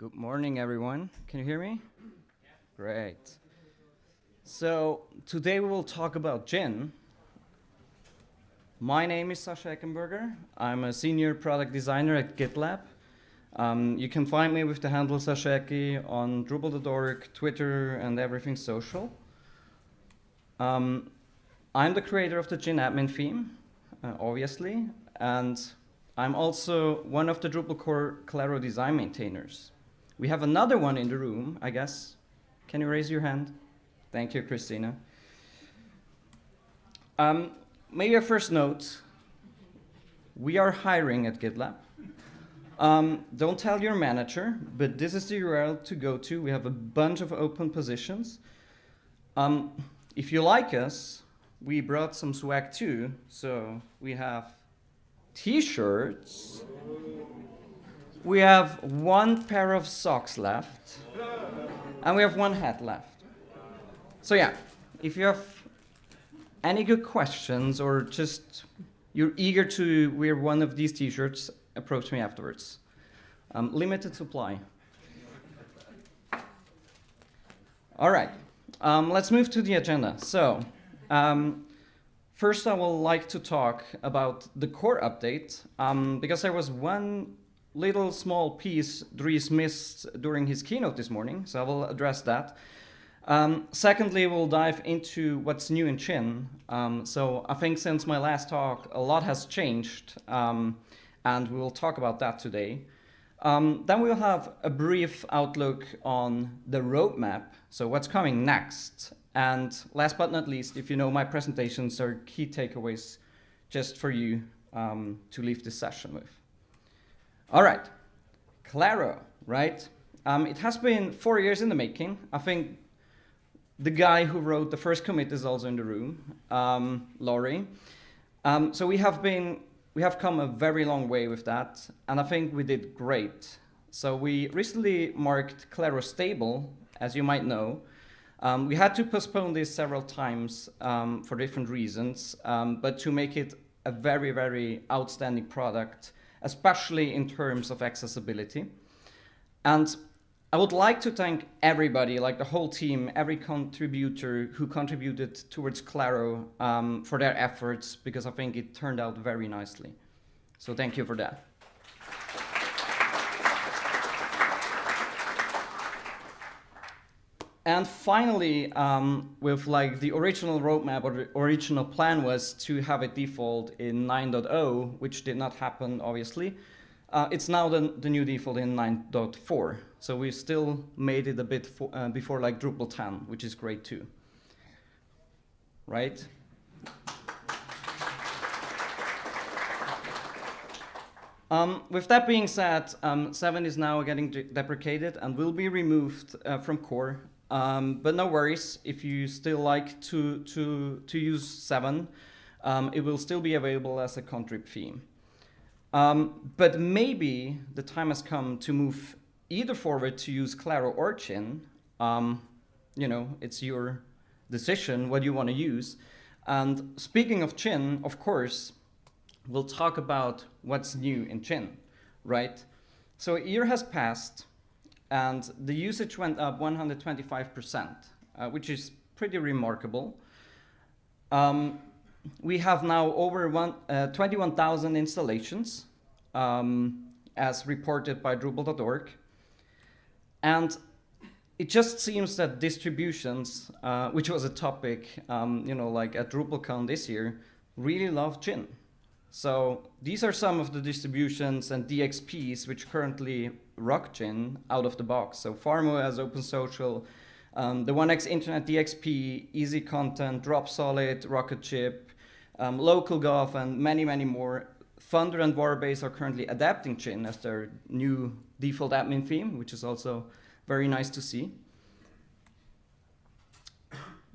Good morning, everyone. Can you hear me? Great. So today we will talk about gin. My name is Sascha Eggenberger. I'm a senior product designer at GitLab. Um, you can find me with the handle saschaeggi on Drupal.org, Twitter, and everything social. Um, I'm the creator of the gin admin theme, uh, obviously, and I'm also one of the Drupal core Claro design maintainers. We have another one in the room, I guess. Can you raise your hand? Thank you, Cristina. Um, maybe a first note. We are hiring at GitLab. Um, don't tell your manager, but this is the URL to go to. We have a bunch of open positions. Um, if you like us, we brought some swag too. So we have t-shirts. We have one pair of socks left. And we have one hat left. So yeah, if you have any good questions or just you're eager to wear one of these t-shirts, approach me afterwards. Um, limited supply. All right, um, let's move to the agenda. So, um, first I would like to talk about the core update, um, because there was one little small piece Dries missed during his keynote this morning, so I will address that. Um, secondly, we'll dive into what's new in Gin. Um, so I think since my last talk, a lot has changed, um, and we will talk about that today. Um, then we'll have a brief outlook on the roadmap, so what's coming next. And last but not least, if you know my presentations are key takeaways just for you um, to leave this session with. All right, Claro, right? Um, it has been four years in the making. I think the guy who wrote the first commit is also in the room, um, Lauri. Um, so we have been, we have come a very long way with that, and I think we did great. So we recently marked Claro stable, as you might know. Um, we had to postpone this several times um, for different reasons, um, but to make it a very, very outstanding product, especially in terms of accessibility. And I would like to thank everybody, like the whole team, every contributor who contributed towards Claro um, for their efforts, because I think it turned out very nicely. So thank you for that. And finally, um, with like the original roadmap or the original plan was to have it default in 9.0, which did not happen, obviously. Uh, it's now the, the new default in 9.4. So we still made it a bit for, uh, before like Drupal 10, which is great too. Right? Um, with that being said, um, 7 is now getting deprecated and will be removed uh, from core um, but no worries, if you still like to, to, to use 7, um, it will still be available as a contrib theme. Um, but maybe the time has come to move either forward to use Claro or Gin. Um, you know, it's your decision what you want to use. And speaking of Gin, of course, we'll talk about what's new in Gin, right? So a year has passed, and the usage went up 125%, uh, which is pretty remarkable. Um, we have now over uh, 21,000 installations, um, as reported by Drupal.org. And it just seems that distributions, uh, which was a topic, um, you know, like at DrupalCon this year, really love Gin. So these are some of the distributions and DXPs which currently rock Gin out of the box. So farmOS OpenSocial, um, the 1x Internet DXP, Easy Content, Dropsolid, Rocketship, um, LocalGov, and many, many more. Thunder and Varbase are currently adapting Gin as their new default admin theme, which is also very nice to see.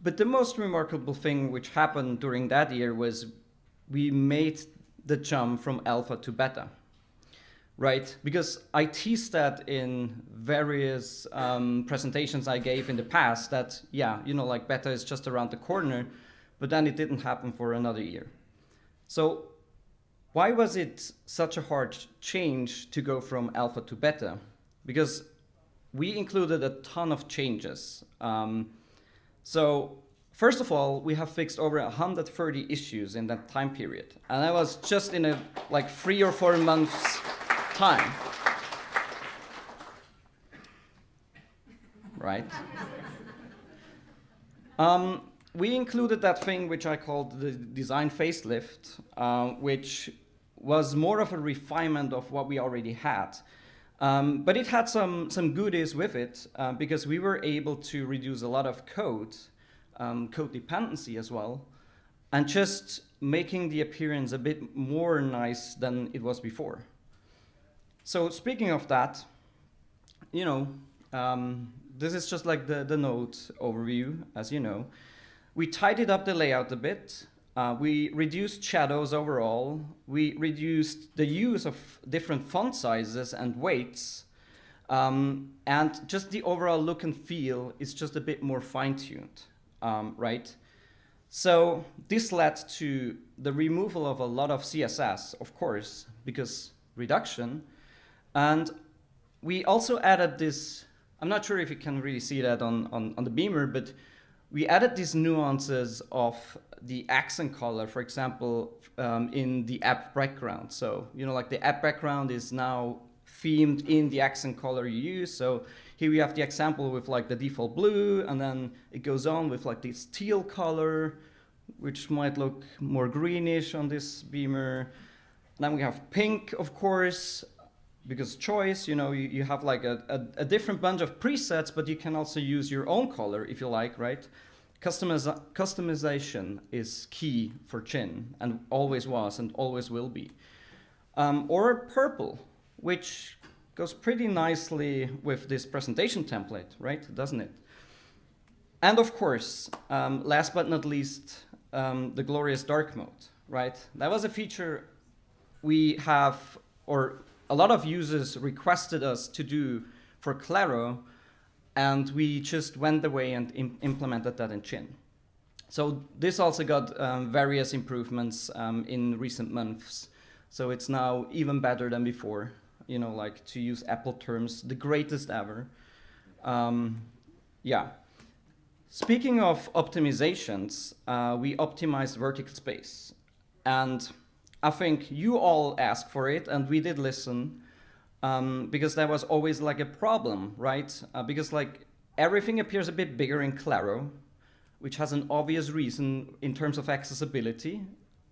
But the most remarkable thing which happened during that year was we made the jump from alpha to beta, right? Because I teased that in various um, presentations I gave in the past that, yeah, you know, like beta is just around the corner, but then it didn't happen for another year. So why was it such a hard change to go from alpha to beta? Because we included a ton of changes. Um, so first of all, we have fixed over 130 issues in that time period. And that was just in a like three or four months time. Right? Um, we included that thing which I called the design facelift, uh, which was more of a refinement of what we already had. Um, but it had some, some goodies with it uh, because we were able to reduce a lot of code, um, code dependency as well, and just making the appearance a bit more nice than it was before. So speaking of that, you know, um, this is just like the, the node overview, as you know. We tidied up the layout a bit. Uh, we reduced shadows overall. We reduced the use of different font sizes and weights. Um, and just the overall look and feel is just a bit more fine-tuned, um, right? So this led to the removal of a lot of CSS, of course, because reduction. And we also added this, I'm not sure if you can really see that on, on, on the beamer, but we added these nuances of the accent color, for example, um, in the app background. So, you know, like the app background is now themed in the accent color you use. So here we have the example with like the default blue, and then it goes on with like this teal color, which might look more greenish on this beamer. Then we have pink, of course, because choice, you know, you, you have like a, a, a, different bunch of presets, but you can also use your own color if you like, right? Customiz customization is key for Gin and always was and always will be. Um, or purple, which goes pretty nicely with this presentation template, right? Doesn't it? And of course, um, last but not least, um, the glorious dark mode, right? That was a feature we have, or a lot of users requested us to do for Claro, and we just went away and Im implemented that in Gin. So this also got um, various improvements um, in recent months. So it's now even better than before, you know, like to use Apple terms, the greatest ever. Um, yeah. Speaking of optimizations, uh, we optimized vertical space. And I think you all asked for it, and we did listen, um, because that was always like a problem, right? Uh, because like everything appears a bit bigger in Claro, which has an obvious reason in terms of accessibility,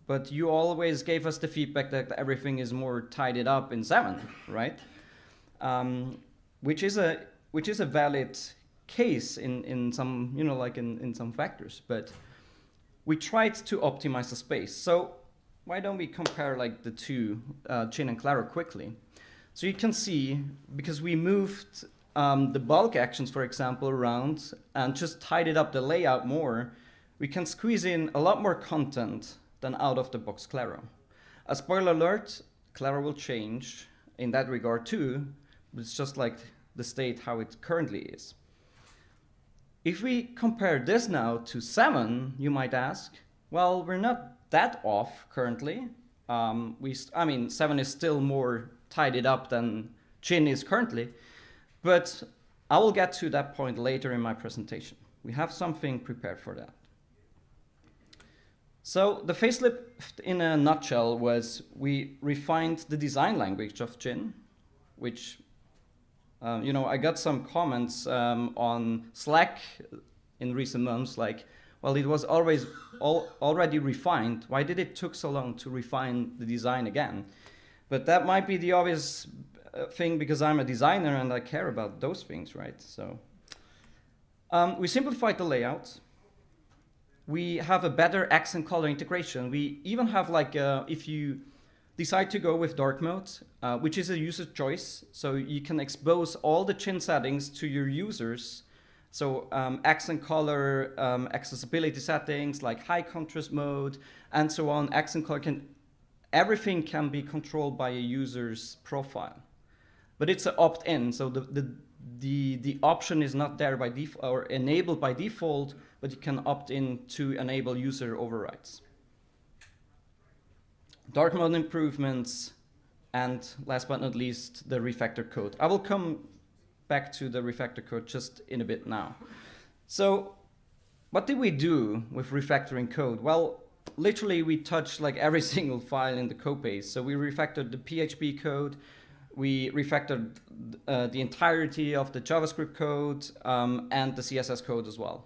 but you always gave us the feedback that everything is more tidied up in 7, right? Um, which is a which is a valid case in, in some, you know, like in, in some factors, but we tried to optimize the space. So why don't we compare like the two, uh, Gin and Claro quickly? So you can see, because we moved um, the bulk actions, for example, around and just tidied up the layout more, we can squeeze in a lot more content than out of the box Claro. A spoiler alert, Claro will change in that regard too, but it's just like the state how it currently is. If we compare this now to 7, you might ask, well, we're not that off currently. Um, we, I mean, 7 is still more tidied up than Gin is currently, but I will get to that point later in my presentation. We have something prepared for that. So the facelift in a nutshell was we refined the design language of Gin, which, um, you know, I got some comments um, on Slack in recent months like, well, it was always al already refined. Why did it took so long to refine the design again? But that might be the obvious uh, thing because I'm a designer and I care about those things, right? So um, we simplified the layout. We have a better accent color integration. We even have like, uh, if you decide to go with dark mode, uh, which is a user choice, so you can expose all the Gin settings to your users so um, accent color, um, accessibility settings like high contrast mode, and so on. Accent color can, everything can be controlled by a user's profile. But it's an opt-in, so the, the, the, the option is not there by default or enabled by default, but you can opt in to enable user overrides. Dark mode improvements, and last but not least, the refactor code. I will come back to the refactor code just in a bit now. So what did we do with refactoring code? Well, literally we touched like every single file in the code base. So we refactored the PHP code, we refactored uh, the entirety of the JavaScript code um, and the CSS code as well.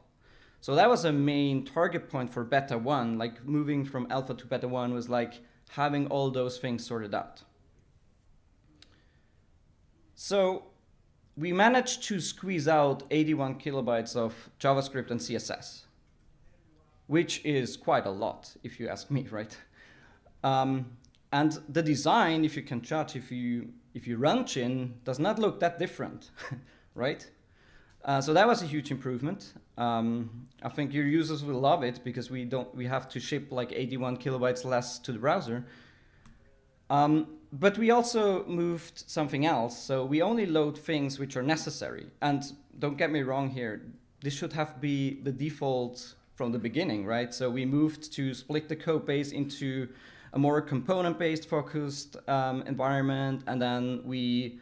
So that was a main target point for beta 1, like moving from alpha to beta 1 was like having all those things sorted out. So we managed to squeeze out 81 kilobytes of JavaScript and CSS, which is quite a lot, if you ask me, right? Um, and the design, if you can judge, if you if you run Gin, does not look that different, right? Uh, so that was a huge improvement. Um, I think your users will love it because we don't we have to ship like 81 kilobytes less to the browser. Um, but we also moved something else. So we only load things which are necessary. And don't get me wrong here, this should have be the default from the beginning, right? So we moved to split the code base into a more component-based focused um, environment. And then we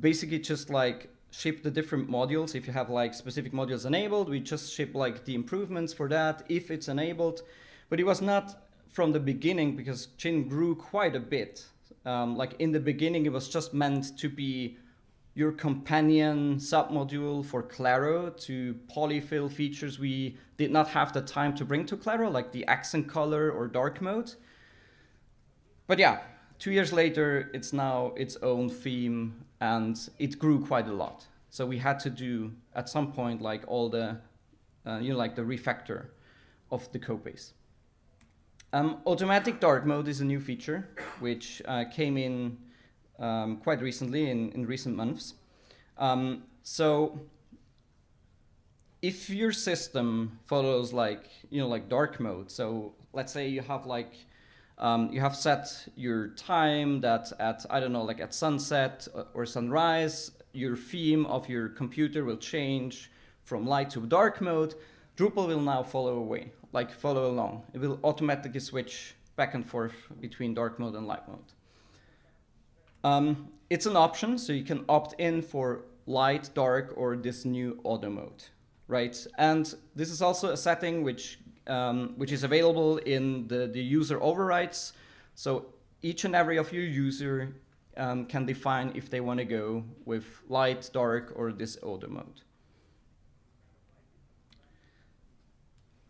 basically just like ship the different modules. If you have like specific modules enabled, we just ship like the improvements for that if it's enabled. But it was not from the beginning because Gin grew quite a bit. Um, like in the beginning, it was just meant to be your companion submodule for Claro to polyfill features we did not have the time to bring to Claro, like the accent color or dark mode. But yeah, two years later, it's now its own theme and it grew quite a lot. So we had to do at some point like all the, uh, you know, like the refactor of the code base. Um, automatic dark mode is a new feature which uh, came in um, quite recently in, in recent months. Um, so if your system follows like, you know, like dark mode, so let's say you have like um, you have set your time that at, I don't know, like at sunset or sunrise, your theme of your computer will change from light to dark mode. Drupal will now follow away, like follow along. It will automatically switch back and forth between dark mode and light mode. Um, it's an option, so you can opt in for light, dark, or this new auto mode, right? And this is also a setting which um, which is available in the, the user overrides. So each and every of your user um, can define if they want to go with light, dark, or this auto mode.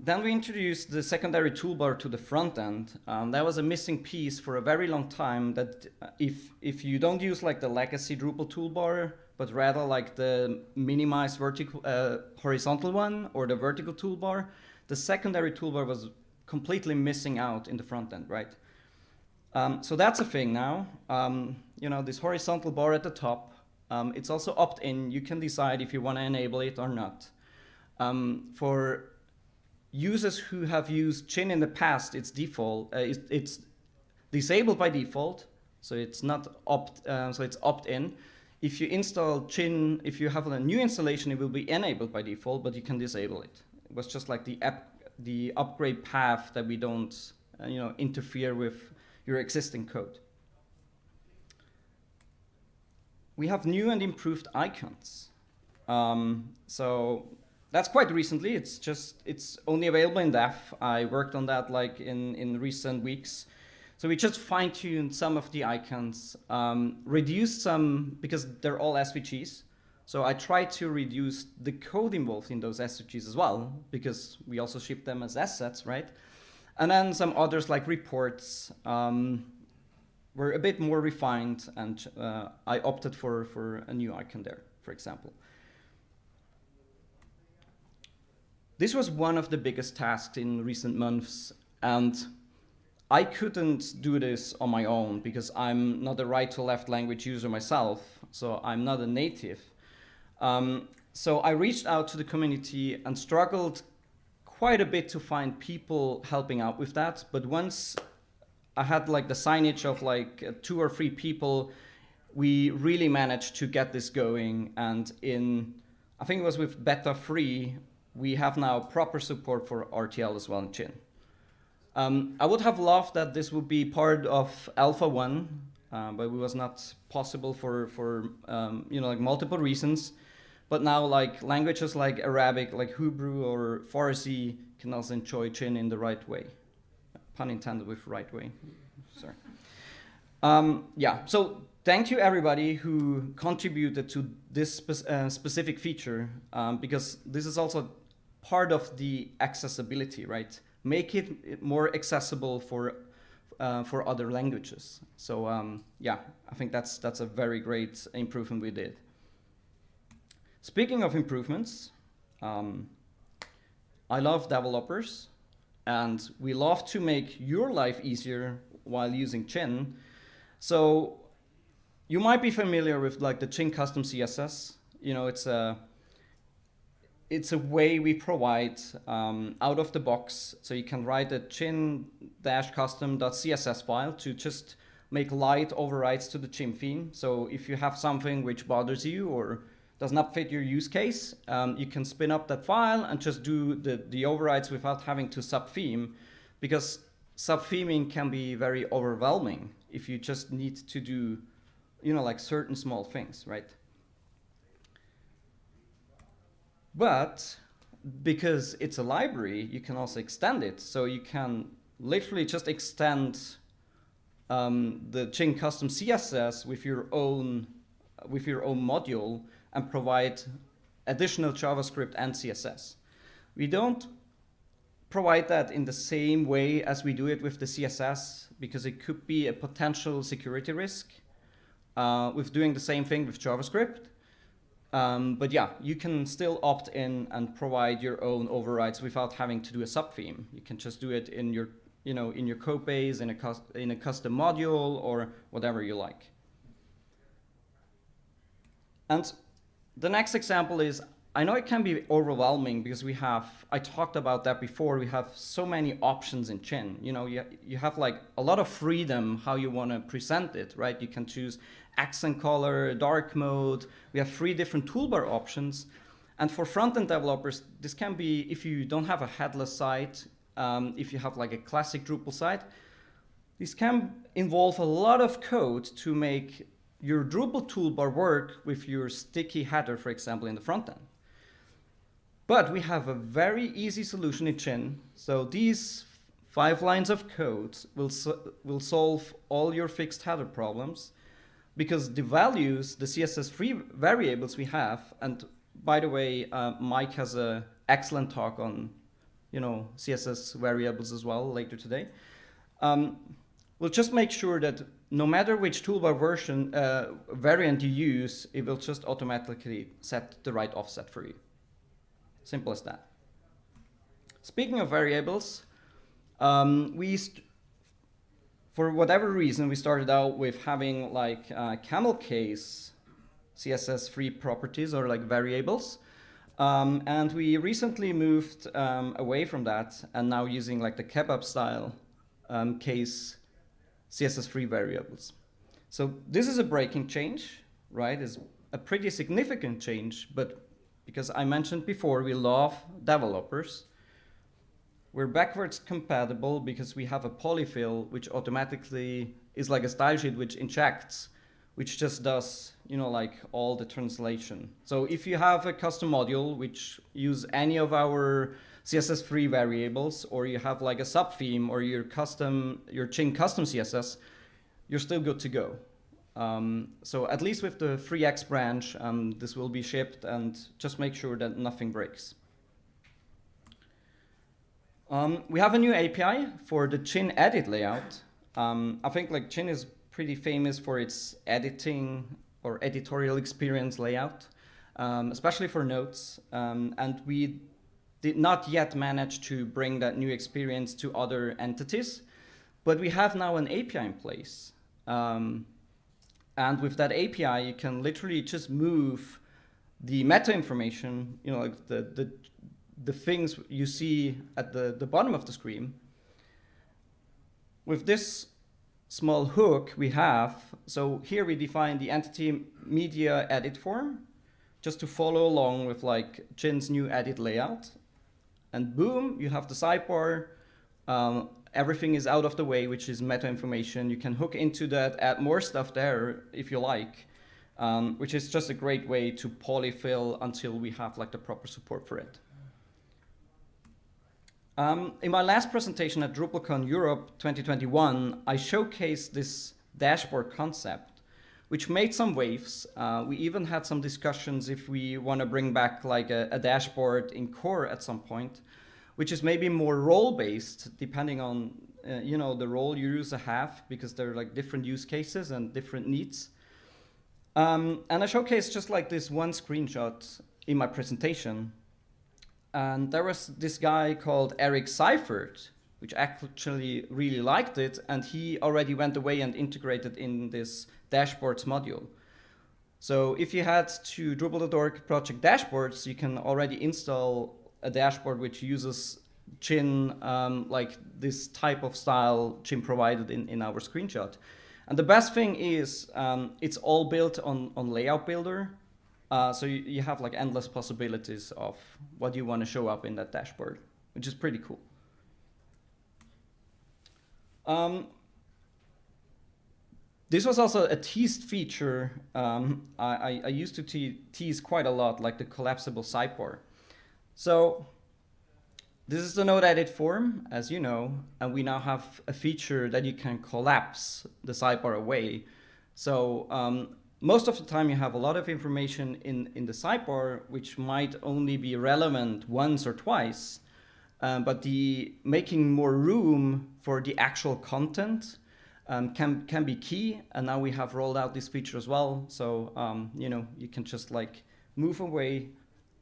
Then we introduced the secondary toolbar to the front end. Um, that was a missing piece for a very long time that uh, if, if you don't use like the legacy Drupal toolbar, but rather like the minimized vertical, uh, horizontal one or the vertical toolbar, the secondary toolbar was completely missing out in the front end, right? Um, so that's a thing now. Um, you know, this horizontal bar at the top, um, it's also opt-in. You can decide if you want to enable it or not. Um, for users who have used Gin in the past, it's default. Uh, it's, it's, disabled by default, so it's not opt. Uh, so it's opt-in. If you install Gin, if you have a new installation, it will be enabled by default, but you can disable it. It was just like the app, the upgrade path that we don't, uh, you know, interfere with your existing code. We have new and improved icons. Um, so that's quite recently. It's just it's only available in dev. I worked on that like in in recent weeks. So we just fine-tuned some of the icons, um, reduced some because they're all SVGs. So I tried to reduce the code involved in those SVGs as well, because we also ship them as assets, right? And then some others like reports um, were a bit more refined, and uh, I opted for, for a new icon there, for example. This was one of the biggest tasks in recent months, and I couldn't do this on my own because I'm not a right to left language user myself, so I'm not a native. Um, so I reached out to the community and struggled quite a bit to find people helping out with that. But once I had like the signage of like uh, two or three people, we really managed to get this going. And in, I think it was with beta 3, we have now proper support for RTL as well in Gin. Um, I would have loved that this would be part of Alpha 1, uh, but it was not possible for, for um, you know, like multiple reasons. But now like languages like Arabic, like Hebrew or Farsi can also enjoy Gin in the right way. Pun intended with right way. Sorry. Um, yeah, so thank you everybody who contributed to this spe uh, specific feature um, because this is also part of the accessibility, right? Make it more accessible for uh, for other languages. So um, yeah, I think that's that's a very great improvement we did. Speaking of improvements, um, I love developers, and we love to make your life easier while using Gin. So you might be familiar with like the Gin custom CSS. You know, it's a it's a way we provide um, out of the box. So you can write a gin-custom.css file to just make light overrides to the Gin theme. So if you have something which bothers you or does not fit your use case, um, you can spin up that file and just do the, the overrides without having to sub-theme because sub-theming can be very overwhelming if you just need to do, you know, like certain small things, right? But because it's a library, you can also extend it. So you can literally just extend um, the Gin custom CSS with your own with your own module and provide additional JavaScript and CSS. We don't provide that in the same way as we do it with the CSS because it could be a potential security risk uh, with doing the same thing with JavaScript. Um, but yeah, you can still opt in and provide your own overrides without having to do a subtheme. You can just do it in your, you know, in your code base, in a, in a custom module, or whatever you like. And the next example is, I know it can be overwhelming because we have, I talked about that before, we have so many options in Gin. You know, you, you have like a lot of freedom how you want to present it, right? You can choose accent color, dark mode. We have three different toolbar options. And for front-end developers, this can be, if you don't have a headless site, um, if you have like a classic Drupal site, this can involve a lot of code to make your Drupal toolbar work with your sticky header, for example, in the front end. But we have a very easy solution in Gin. So these five lines of code will, so will solve all your fixed header problems because the values, the CSS3 variables we have, and by the way, uh, Mike has an excellent talk on you know, CSS variables as well later today. Um, we'll just make sure that no matter which toolbar version uh, variant you use, it will just automatically set the right offset for you. Simple as that. Speaking of variables, um, we for whatever reason we started out with having like uh, camel case CSS3 properties or like variables. Um, and we recently moved um, away from that and now using like the kebab style um, case CSS3 variables. So this is a breaking change, right? It's a pretty significant change, but because I mentioned before, we love developers. We're backwards compatible because we have a polyfill, which automatically is like a style sheet which injects, which just does, you know, like all the translation. So if you have a custom module which use any of our CSS3 variables, or you have like a sub theme or your custom, your Gin custom CSS, you're still good to go. Um, so at least with the 3x branch, um, this will be shipped and just make sure that nothing breaks. Um, we have a new API for the Gin edit layout. Um, I think like Gin is pretty famous for its editing or editorial experience layout, um, especially for notes. Um, and we did not yet manage to bring that new experience to other entities, but we have now an API in place. And with that API, you can literally just move the meta information, you know, like the, the, the things you see at the, the bottom of the screen. With this small hook we have, so here we define the entity media edit form, just to follow along with like Gin's new edit layout and boom, you have the sidebar. Um, everything is out of the way, which is meta information. You can hook into that, add more stuff there if you like. um, which is just a great way to polyfill until we have like the proper support for it. Um, in my last presentation at DrupalCon Europe 2021, I showcased this dashboard concept, which made some waves. Uh, we even had some discussions if we want to bring back like a, a, dashboard in core at some point, which is maybe more role-based, depending on uh, you know the role your user have, because there are like different use cases and different needs. Um, and I showcased just like this one screenshot in my presentation. And there was this guy called Eric Seifert, which actually really liked it, and he already went away and integrated in this dashboards module. So if you head to Drupal.org project dashboards, you can already install a dashboard which uses Gin, um, like this type of style Gin provided in, in our screenshot. And the best thing is um, it's all built on, on Layout Builder. Uh, so you, you have like endless possibilities of what you want to show up in that dashboard, which is pretty cool. Um, this was also a teased feature um, I, I, used to te tease quite a lot, like the collapsible sidebar. So this is the node edit form, as you know, and we now have a feature that you can collapse the sidebar away. So um, most of the time you have a lot of information in, in the sidebar, which might only be relevant once or twice, um, but the making more room for the actual content um, can, can be key. And now we have rolled out this feature as well. So, um, you know, you can just like move away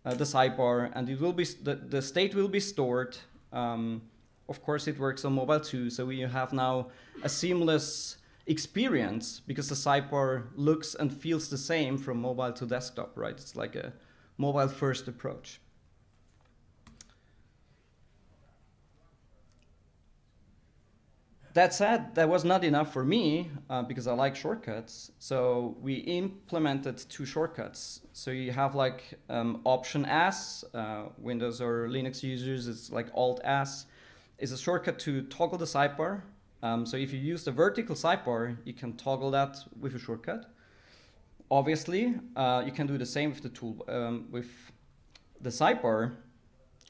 uh, the sidebar and it will be, the, the state will be stored. Um, of course, it works on mobile too. So we have now a seamless experience because the sidebar looks and feels the same from mobile to desktop, right? It's like a mobile first approach. That said, that was not enough for me uh, because I like shortcuts. So we implemented two shortcuts. So you have like um, Option S, uh, Windows or Linux users, it's like Alt S. is a shortcut to toggle the sidebar. Um, so if you use the vertical sidebar, you can toggle that with a shortcut. Obviously, uh, you can do the same with the tool um, with the sidebar.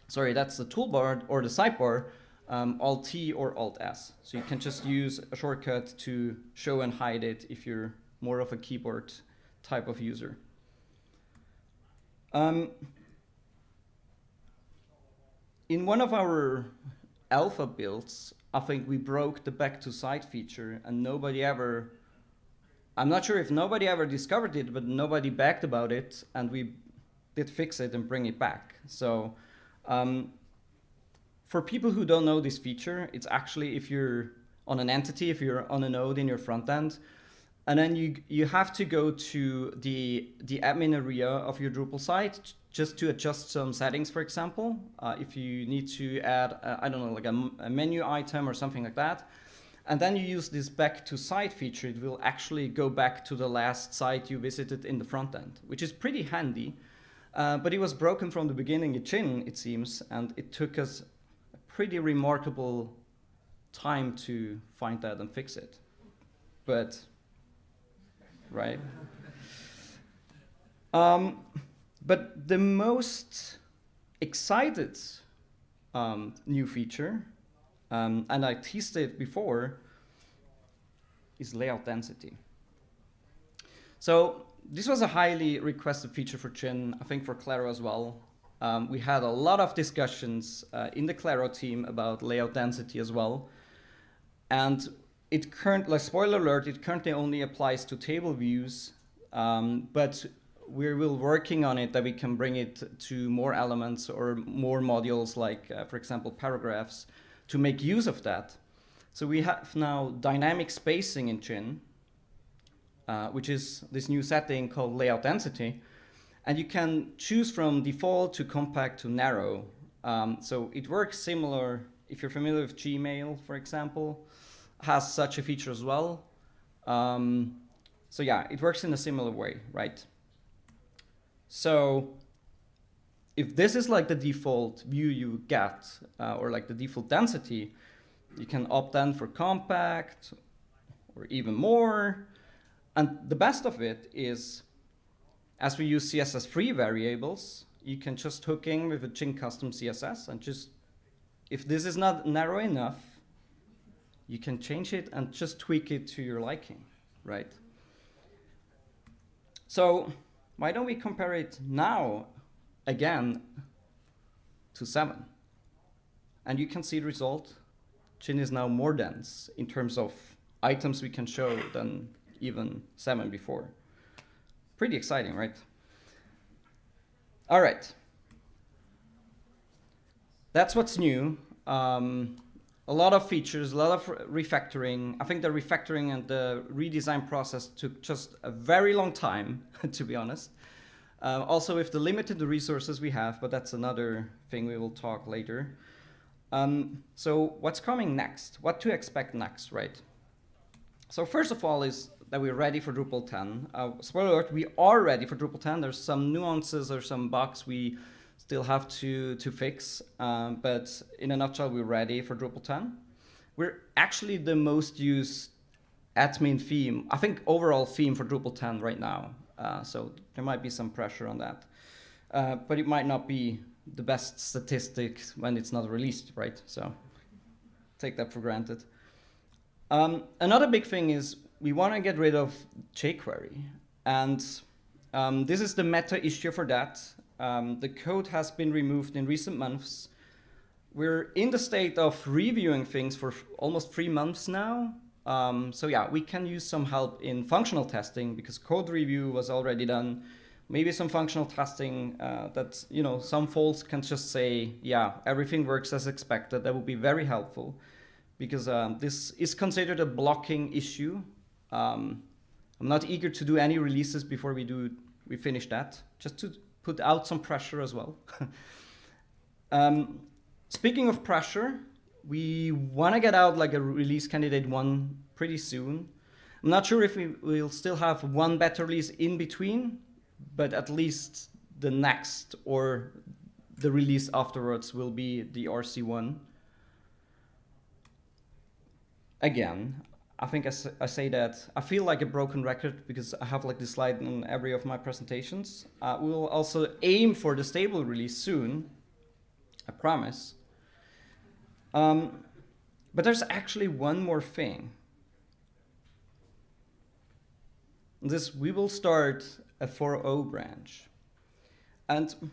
Sorry, that's the toolbar or the sidebar um, Alt T or Alt S. So you can just use a shortcut to show and hide it if you're more of a keyboard type of user. Um, in one of our alpha builds, I think we broke the back to side feature and nobody ever, I'm not sure if nobody ever discovered it, but nobody backed about it and we did fix it and bring it back. So um, for people who don't know this feature, it's actually if you're on an entity, if you're on a node in your front end, and then you you have to go to the the admin area of your Drupal site just to adjust some settings, for example. Uh, if you need to add, uh, I don't know, like a, a, menu item or something like that, and then you use this back to site feature, it will actually go back to the last site you visited in the front end, which is pretty handy. Uh, but it was broken from the beginning in Gin, it seems, and it took us pretty remarkable time to find that and fix it. But, right? Um, but the most excited um, new feature, um, and I teased it before, is layout density. So this was a highly requested feature for Gin, I think for Claro as well. Um, we had a lot of discussions uh, in the Claro team about layout density as well. And it currently, like spoiler alert, it currently only applies to table views, um, but we're will working on it that we can bring it to more elements or more modules like, uh, for example, paragraphs to make use of that. So we have now dynamic spacing in Gin, uh, which is this new setting called layout density, and you can choose from default to compact to narrow. Um, so it works similar, if you're familiar with Gmail, for example, has such a feature as well. Um, so yeah, it works in a similar way, right? So if this is like the default view you get, uh, or like the default density, you can opt in for compact or even more. And the best of it is as we use CSS3 variables, you can just hook in with a Gin custom CSS and just, if this is not narrow enough, you can change it and just tweak it to your liking, right? So why don't we compare it now again to 7? And you can see the result. Gin is now more dense in terms of items we can show than even 7 before. Pretty exciting, right? All right. That's what's new. Um, a lot of features, a lot of refactoring. I think the refactoring and the redesign process took just a very long time, to be honest. Uh, also with the limited resources we have, but that's another thing we will talk later. Um, so what's coming next? What to expect next, right? So first of all is that we're ready for Drupal 10. Uh, spoiler alert, we are ready for Drupal 10. There's some nuances or some bugs we still have to, to fix. Um, but in a nutshell, we're ready for Drupal 10. We're actually the most used admin theme, I think overall theme for Drupal 10 right now. Uh, so there might be some pressure on that. Uh, but it might not be the best statistic when it's not released, right? So take that for granted. Um, another big thing is we want to get rid of jQuery. And um, this is the meta issue for that. Um, the code has been removed in recent months. We're in the state of reviewing things for almost three months now. Um, so yeah, we can use some help in functional testing because code review was already done. Maybe some functional testing uh, that, you know, some folks can just say, yeah, everything works as expected. That would be very helpful because um, this is considered a blocking issue. Um, I'm not eager to do any releases before we do we finish that, just to put out some pressure as well. um, speaking of pressure, we want to get out like a release candidate one pretty soon. I'm not sure if we will still have one beta release in between, but at least the next or the release afterwards will be the RC1. Again, I think I, I, say that I feel like a broken record because I have like this slide in every of my presentations. Uh, we will also aim for the stable release soon, I promise. Um, but there's actually one more thing. This we will start a 4.0 branch. And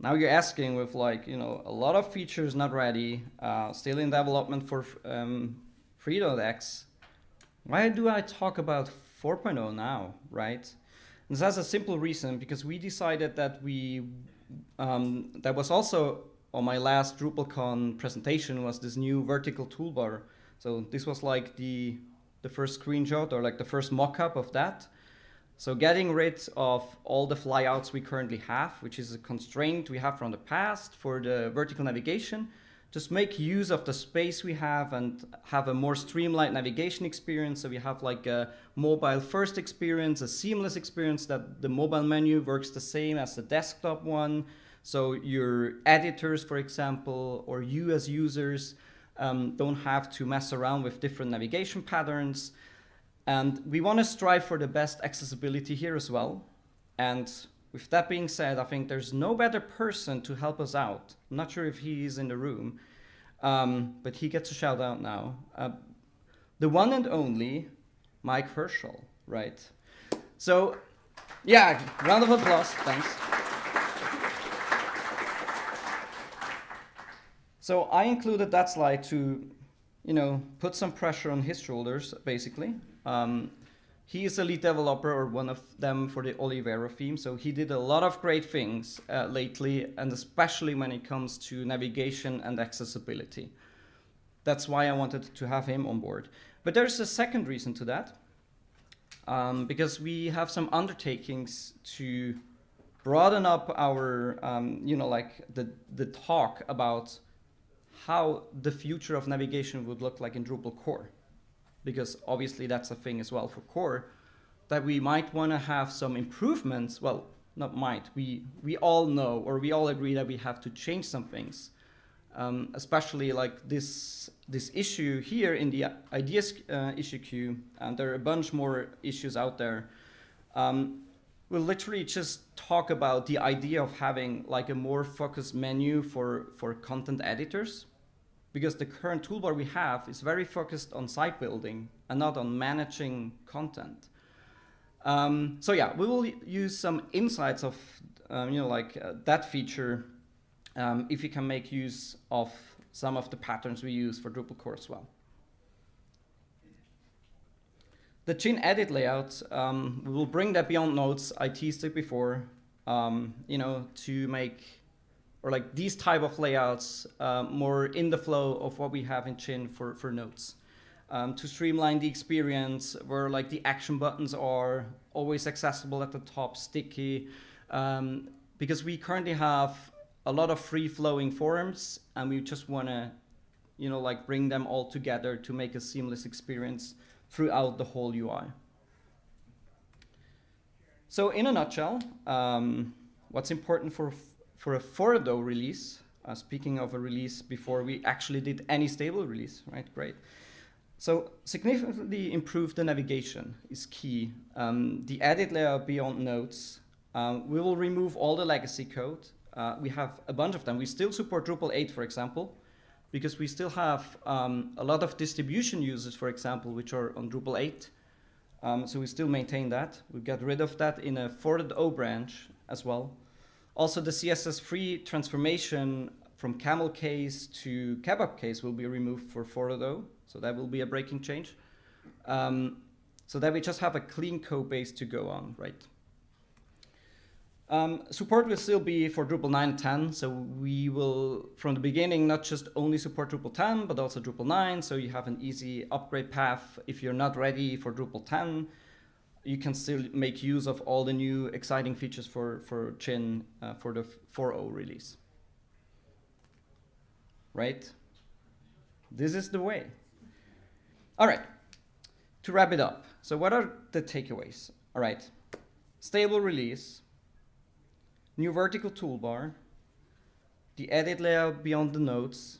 now you're asking with like, you know, a lot of features not ready, uh, still in development for um, 3.x why do I talk about 4.0 now, right? And that's a simple reason because we decided that we, um, that was also on my last DrupalCon presentation was this new vertical toolbar. So this was like the, the first screenshot or like the first mock-up of that. So getting rid of all the flyouts we currently have, which is a constraint we have from the past for the vertical navigation, just make use of the space we have and have a more streamlined navigation experience. So we have like a mobile first experience, a seamless experience that the mobile menu works the same as the desktop one. So your editors, for example, or you as users um, don't have to mess around with different navigation patterns. And we want to strive for the best accessibility here as well. And with that being said, I think there's no better person to help us out. I'm not sure if he is in the room, um, but he gets a shout out now. Uh, the one and only Mike Herschel, right? So, yeah, round of applause, thanks. So I included that slide to, you know, put some pressure on his shoulders, basically. Um, he is a lead developer or one of them for the Olivero theme. So he did a lot of great things uh, lately, and especially when it comes to navigation and accessibility. That's why I wanted to have him on board. But there's a second reason to that, um, because we have some undertakings to broaden up our, um, you know, like the, the talk about how the future of navigation would look like in Drupal core because obviously that's a thing as well for core, that we might want to have some improvements. Well, not might, we, we all know or we all agree that we have to change some things. Um, especially like this this issue here in the ideas uh, issue queue, and there are a bunch more issues out there. Um, we'll literally just talk about the idea of having like a more focused menu for, for content editors because the current toolbar we have is very focused on site building and not on managing content. Um, so yeah, we will use some insights of, um, you know, like uh, that feature um, if you can make use of some of the patterns we use for Drupal core as well. The Gin edit layout, um, we will bring that beyond notes. I teased it before, um, you know, to make, or like these type of layouts uh, more in the flow of what we have in Gin for, for notes. Um, to streamline the experience where like the action buttons are always accessible at the top, sticky, um, because we currently have a lot of free flowing forms and we just want to, you know, like bring them all together to make a seamless experience throughout the whole UI. So in a nutshell, um, what's important for, for a Forado release, uh, speaking of a release before we actually did any stable release, right, great. So significantly improve the navigation is key. Um, the edit layer beyond notes, um, we will remove all the legacy code. Uh, we have a bunch of them. We still support Drupal 8, for example, because we still have um, a lot of distribution users, for example, which are on Drupal 8. Um, so we still maintain that. We got rid of that in a O branch as well. Also, the CSS3 transformation from camel case to kebab case will be removed for O. So that will be a breaking change. Um, so that we just have a clean code base to go on, right? Um, support will still be for Drupal 9 and 10, so we will, from the beginning, not just only support Drupal 10, but also Drupal 9, so you have an easy upgrade path. If you're not ready for Drupal 10, you can still make use of all the new exciting features for, for Gin uh, for the 4.0 release. Right? This is the way. All right, to wrap it up. So what are the takeaways? All right, stable release, new vertical toolbar, the edit layout beyond the notes.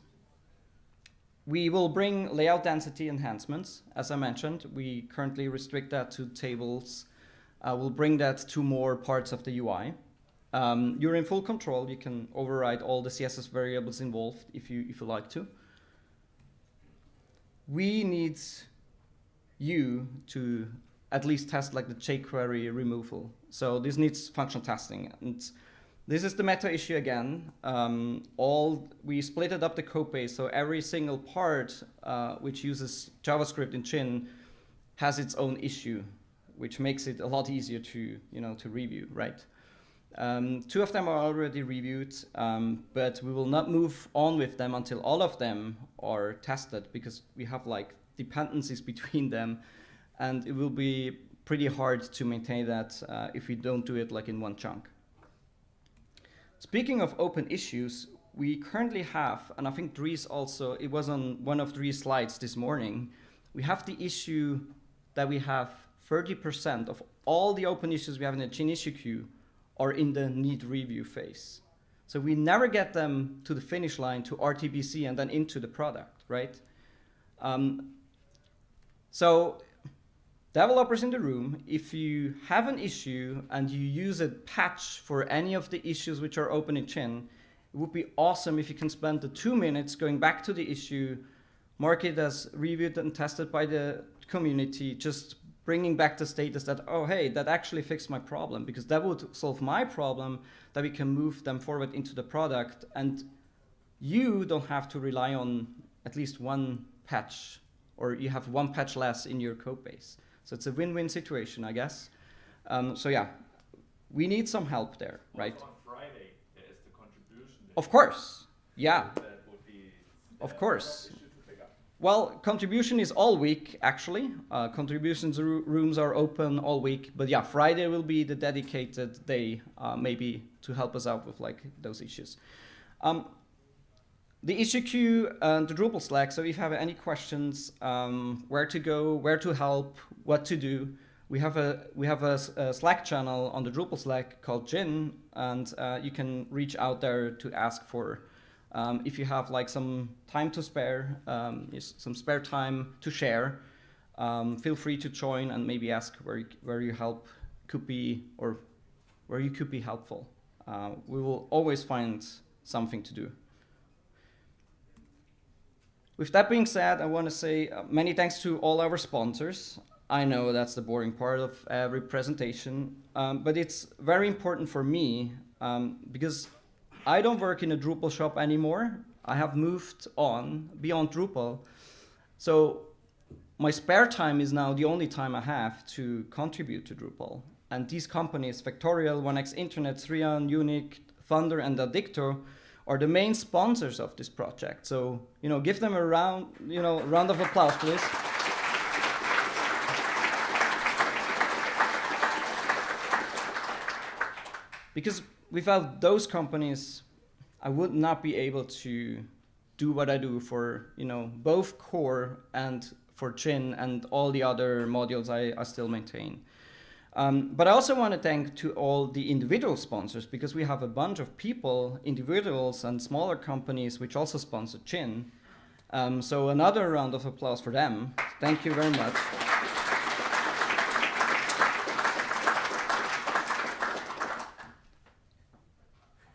We will bring layout density enhancements. As I mentioned, we currently restrict that to tables. Uh, we'll bring that to more parts of the UI. Um, you're in full control. You can override all the CSS variables involved if you, if you like to. We need you to at least test like the jQuery removal. So this needs functional testing. And this is the meta issue again. Um, all we split it up the code base, so every single part uh, which uses JavaScript in Gin has its own issue, which makes it a lot easier to you know to review, right? Um, two of them are already reviewed, um, but we will not move on with them until all of them are tested because we have like dependencies between them, and it will be pretty hard to maintain that uh, if we don't do it like in one chunk. Speaking of open issues, we currently have, and I think Dries also, it was on one of Dries' slides this morning, we have the issue that we have 30% of all the open issues we have in the Gin issue queue are in the need review phase. So we never get them to the finish line to RTBC and then into the product, right? Um, so Developers in the room, if you have an issue and you use a patch for any of the issues which are open in Gin, it would be awesome if you can spend the two minutes going back to the issue, mark it as reviewed and tested by the community, just bringing back the status that, oh, hey, that actually fixed my problem, because that would solve my problem, that we can move them forward into the product, and you don't have to rely on at least one patch, or you have one patch less in your code base. So it's a win-win situation, I guess. Um, so yeah, we need some help there, also right? Friday, there the. Of course, yeah. Of course. Well, contribution is all week, actually. Uh, contributions rooms are open all week. But yeah, Friday will be the dedicated day, uh, maybe to help us out with like those issues. Um, the issue queue and the Drupal Slack. So if you have any questions, um, where to go, where to help, what to do, we have a we have a, a Slack channel on the Drupal Slack called Gin, and uh, you can reach out there to ask for um, if you have like some time to spare, um, some spare time to share. Um, feel free to join and maybe ask where where your help could be or where you could be helpful. Uh, we will always find something to do. With that being said, I want to say uh, many thanks to all our sponsors. I know that's the boring part of every presentation, um, but it's very important for me um, because I don't work in a Drupal shop anymore. I have moved on beyond Drupal. So my spare time is now the only time I have to contribute to Drupal. And these companies, Factorial, 1x Internet, Thrion, Unic, Thunder, and Addicto, are the main sponsors of this project. So, you know, give them a round, you know, round of applause, please. because without those companies, I would not be able to do what I do for, you know, both core and for Gin and all the other modules I, I still maintain. Um, but I also want to thank to all the individual sponsors because we have a bunch of people, individuals and smaller companies which also sponsor Gin. Um, so another round of applause for them. Thank you very much.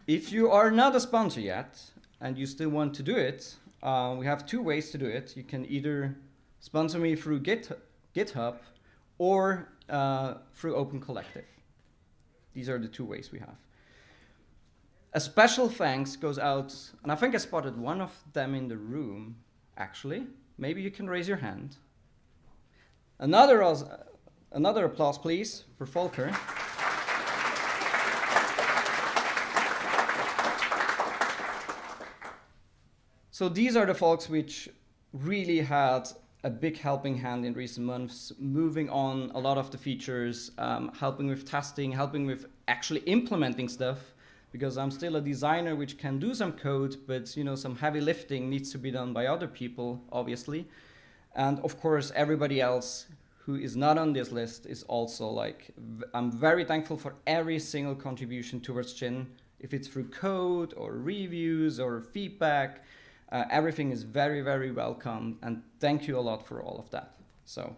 If you are not a sponsor yet and you still want to do it, uh, we have two ways to do it. You can either sponsor me through Git, GitHub or uh, through Open Collective. These are the two ways we have. A special thanks goes out, and I think I spotted one of them in the room, actually. Maybe you can raise your hand. Another, another applause, please, for Volker. So these are the folks which really had a big helping hand in recent months, moving on a lot of the features, um, helping with testing, helping with actually implementing stuff, because I'm still a designer which can do some code, but you know some heavy lifting needs to be done by other people, obviously. And of course, everybody else who is not on this list is also like, I'm very thankful for every single contribution towards Gin, if it's through code or reviews or feedback, uh, everything is very, very welcome, and thank you a lot for all of that. So.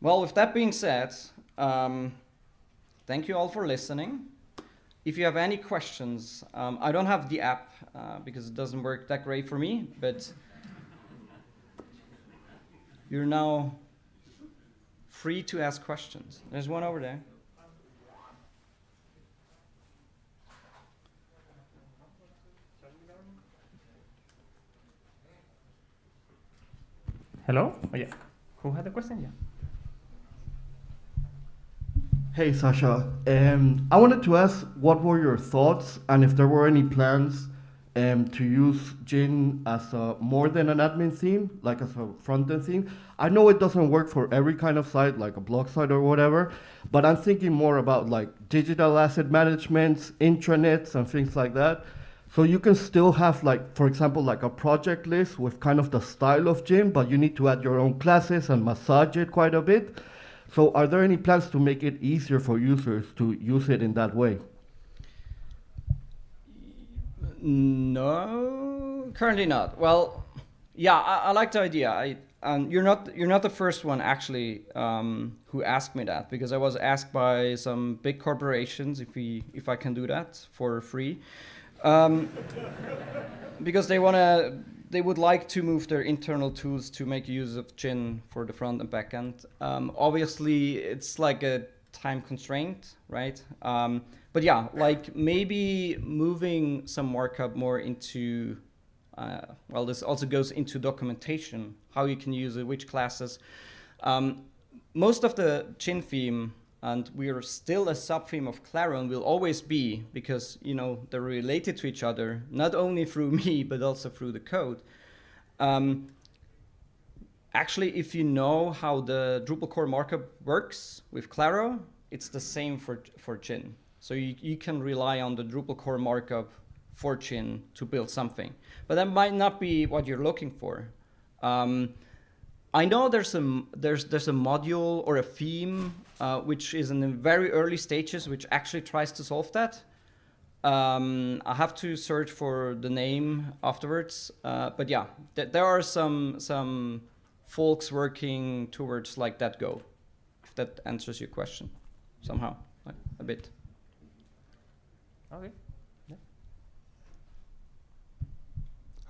Well, with that being said, um, thank you all for listening. If you have any questions, um, I don't have the app uh, because it doesn't work that great for me, but you're now free to ask questions. There's one over there. Hello? Oh, yeah. Who had the question? Yeah. Hey, Sascha. Um, I wanted to ask what were your thoughts and if there were any plans um, to use Gin as a, more than an admin theme, like as a front-end theme. I know it doesn't work for every kind of site, like a blog site or whatever, but I'm thinking more about like digital asset management, intranets, and things like that. So you can still have like, for example, like a project list with kind of the style of Gin, but you need to add your own classes and massage it quite a bit. So are there any plans to make it easier for users to use it in that way? No, currently not. Well, yeah, I, I like the idea. I, um, you're not you're not the first one actually um, who asked me that because I was asked by some big corporations if we if I can do that for free, um, because they wanna they would like to move their internal tools to make use of Gin for the front and back end. Um, obviously, it's like a time constraint, right? Um, but yeah, like maybe moving some markup more into, uh, well, this also goes into documentation, how you can use it, which classes. Um, most of the Gin theme, and we are still a sub-theme of Claro and will always be, because you know they're related to each other, not only through me, but also through the code. Um, actually, if you know how the Drupal core markup works with Claro, it's the same for, for Gin. So you, you can rely on the Drupal core markup for Gin to build something. But that might not be what you're looking for. Um, I know there's a, there's, there's a module or a theme uh, which is in the very early stages which actually tries to solve that. Um, I have to search for the name afterwards. Uh, but yeah, th- there are some some folks working towards like that goal. If that answers your question somehow, like a bit. Okay.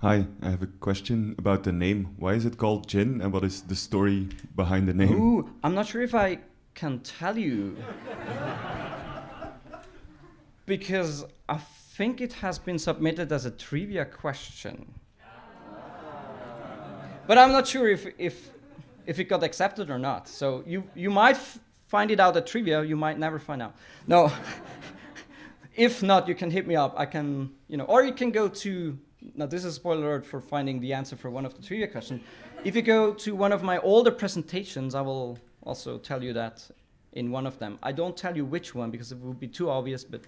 Hi, I have a question about the name. Why is it called Gin and what is the story behind the name? Ooh, I'm not sure if I can tell you. because I think it has been submitted as a trivia question. But I'm not sure if, if, if it got accepted or not. So you, you might find it out at trivia, you might never find out. No. if not, you can hit me up. I can, you know, or you can go to, now this is a spoiler alert for finding the answer for one of the trivia questions. If you go to one of my older presentations, I will also tell you that in one of them. I don't tell you which one because it would be too obvious, but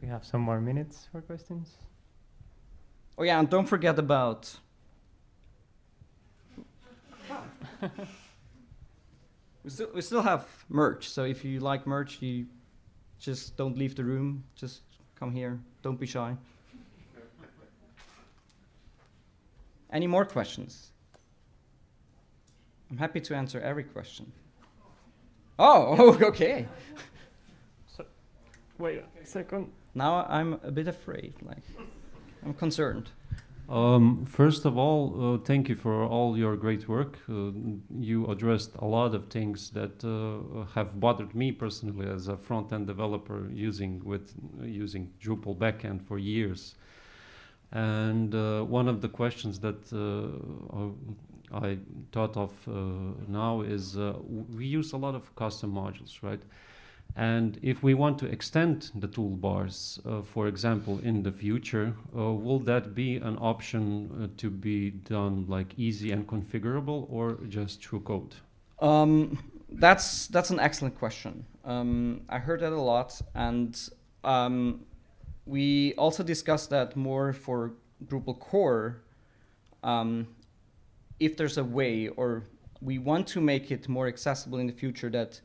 We have some more minutes for questions. Oh yeah, and don't forget about we still we still have merch. So if you like merch, you just don't leave the room. Just come here. Don't be shy. Any more questions? I'm happy to answer every question. Oh, okay. Wait a second. Now I'm a bit afraid. Like, I'm concerned. Um, first of all, uh, thank you for all your great work. Uh, you addressed a lot of things that uh, have bothered me personally as a front-end developer using with using Drupal backend for years. And uh, one of the questions that uh, I thought of uh, now is uh, we use a lot of custom modules, right? And if we want to extend the toolbars, uh, for example, in the future, uh, will that be an option uh, to be done like easy and configurable or just through code? Um, that's that's an excellent question. Um, I heard that a lot, and um, we also discussed that more for Drupal core. Um, if there's a way, or we want to make it more accessible in the future, that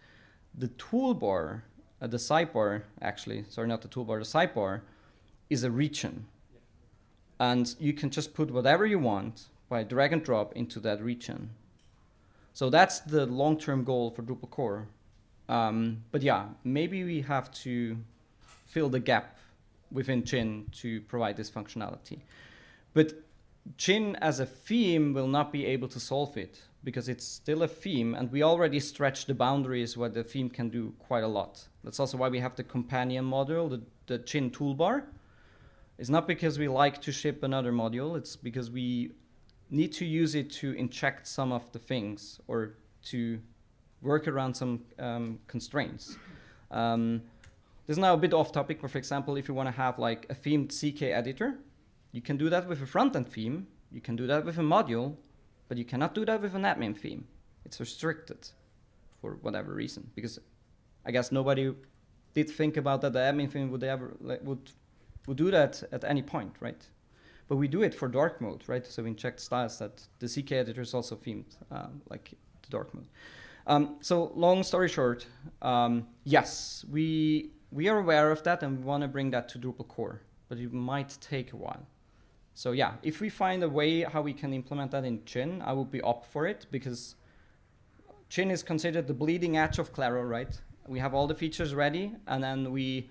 the toolbar, uh, the sidebar, actually, sorry, not the toolbar, the sidebar, is a region, and you can just put whatever you want by drag and drop into that region. So that's the long-term goal for Drupal core. Um, but yeah, maybe we have to fill the gap within Gin to provide this functionality. But Gin as a theme will not be able to solve it because it's still a theme and we already stretch the boundaries where the theme can do quite a lot. That's also why we have the companion module, the, the Gin toolbar. It's not because we like to ship another module, it's because we need to use it to inject some of the things or to work around some um, constraints. Um, this is now a bit off topic, but for example, if you want to have like a themed CK editor, you can do that with a front-end theme, you can do that with a module, but you cannot do that with an admin theme. It's restricted for whatever reason, because I guess nobody did think about that the admin theme would ever like, would would do that at any point, right? But we do it for dark mode, right? So we inject styles that the CK editor is also themed, um, like the dark mode. Um, so long story short, um, yes, we we are aware of that and we want to bring that to Drupal core, but it might take a while. So yeah, if we find a way how we can implement that in Gin, I would be up for it because Gin is considered the bleeding edge of Claro, right? We have all the features ready, and then we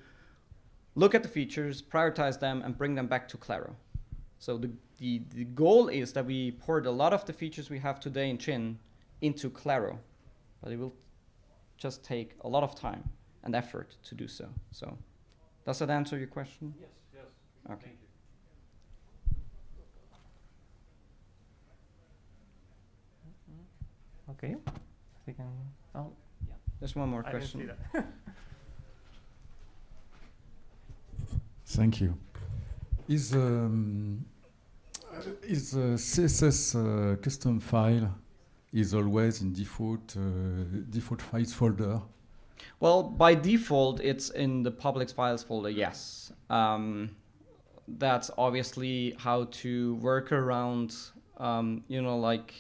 look at the features, prioritize them, and bring them back to Claro. So the, the, the goal is that we port a lot of the features we have today in Gin into Claro, but it will just take a lot of time and effort to do so. So does that answer your question? Yes, yes. Okay. Okay. We can. Oh, There's one more I didn't question. see that. Thank you. Is um, uh, is the CSS uh, custom file is always in default uh, default files folder? Well, by default, it's in the public files folder, yes. Um, that's obviously how to work around, um, you know, like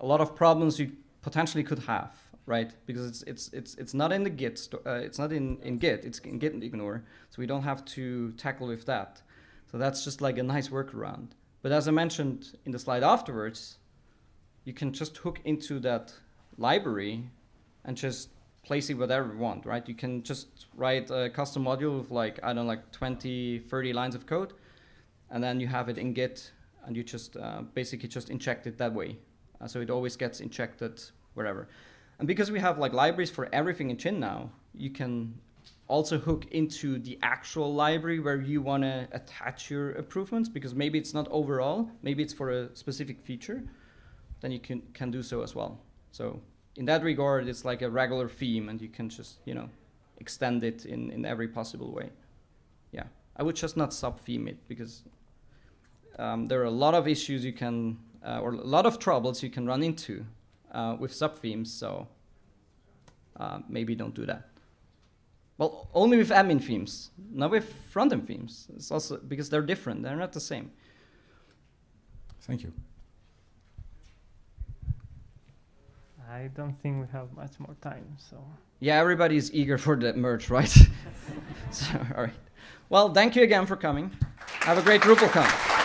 a lot of problems you potentially could have. right? Because it's it's it's it's not in the Git. Uh, it's not in in Git. It's in Git ignore. So we don't have to tackle with that. So that's just like a nice workaround. But as I mentioned in the slide afterwards, you can just hook into that library and just place it whatever you want, right? You can just write a custom module with like, I don't know, like 20, 30 lines of code, and then you have it in Git, and you just uh, basically just inject it that way. Uh, so it always gets injected wherever. And because we have like libraries for everything in Gin now, you can also hook into the actual library where you want to attach your improvements because maybe it's not overall, maybe it's for a specific feature, then you can, can do so as well. So in that regard, it's like a regular theme and you can just, you know, extend it in, in every possible way. Yeah, I would just not sub-theme it because um, there are a lot of issues you can, uh, or a lot of troubles you can run into uh, with sub-themes, so uh, maybe don't do that. Well, only with admin themes, not with front-end themes. It's also because they're different. They're not the same. Thank you. I don't think we have much more time, so. Yeah, everybody's eager for the merge, right? so, all right. Well, thank you again for coming. Have a great DrupalCon.